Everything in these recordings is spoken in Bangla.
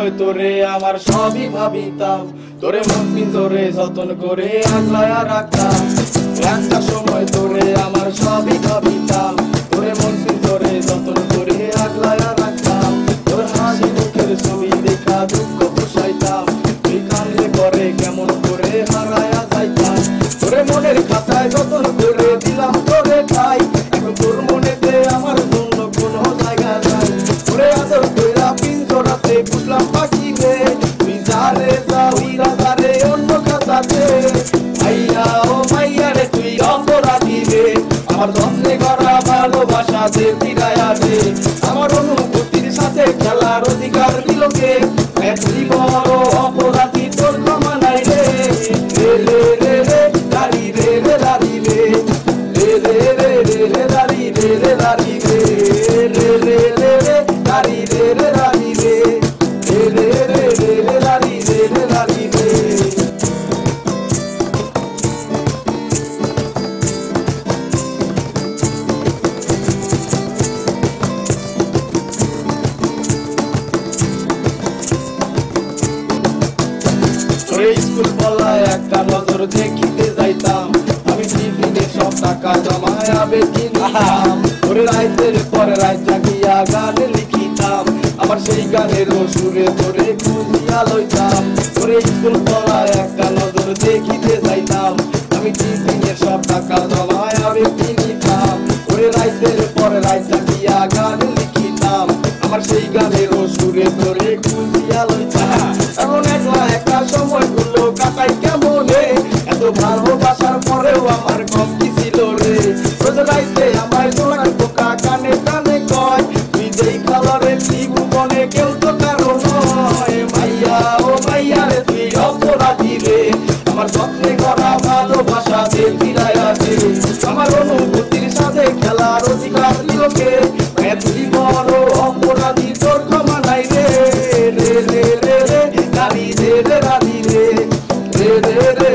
সময় তোরে, আমার সবই ভাবিতাম তোরে মন পিঞ্জরে যতন করে আগলায়া রাখতাম। একটা সময় তোরে আমার সবই ভাবিতাম আমার যত্নে করা ভালোবাসা দে ফিরায়া বলায় একটা নজর দেখিতে যাইতাম। আমি টিফিনে সব টাকা জমায় কিনতাম তোরে রাইতের পরে রাইত জাগিয়া গান লিখিতাম। আমার সেই গানের সুরে তোরে খুঁজিয়া লইতাম। তোরে স্কুল একটা নজর দেখিতে যাইতাম। আমি টিফিনে সব টাকা জমায় আবে কিনতাম তোরে রাইতের রাইত গান লিখিতাম। আমার সেই গানের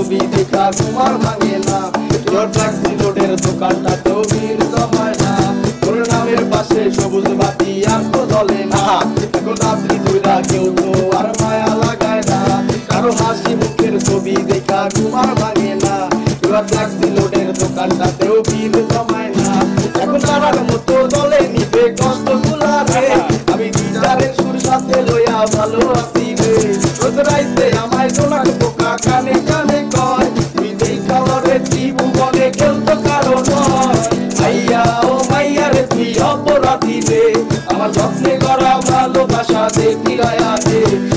ছবি দেখা তোমার ভাঙে না। তোর ট্যাক্সি রোডের দোকানটা তো ভিড় জমায় না। তোর নামের পাশে সবুজ বাতি আর তো জ্বলে না। এখন রাত্রি কইরা কেউ তো আর মায়া লাগায় না। কারও হাসি মুখের ছবি দেখা তোমার ভাঙে না। তোর ট্যাক্সি রোডের দোকানটাতেও ভিড় জমায় না। এখন তারার মতো দলে নিবে কষ্ট গুলারে আমি গিটারের সুর সাথে লইয়া ভালো আছি রে। রোজ রাইতে ফিরায়া